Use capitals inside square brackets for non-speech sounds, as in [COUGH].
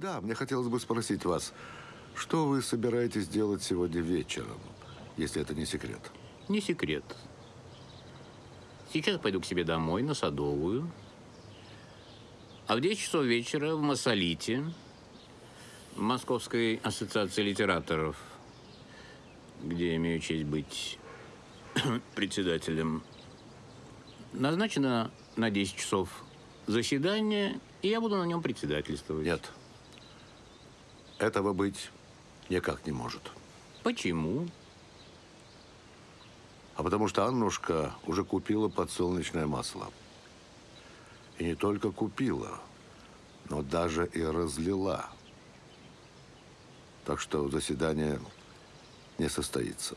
Да, мне хотелось бы спросить вас, что вы собираетесь делать сегодня вечером, если это не секрет? Не секрет. Сейчас пойду к себе домой, на Садовую. А в 10 часов вечера в Массолите, в Московской ассоциации литераторов, где я имею честь быть [CLEARS THROAT] председателем, назначено на 10 часов заседание, и я буду на нем председательствовать. Нет. Этого быть никак не может. Почему? А потому что Аннушка уже купила подсолнечное масло. И не только купила, но даже и разлила. Так что заседание не состоится.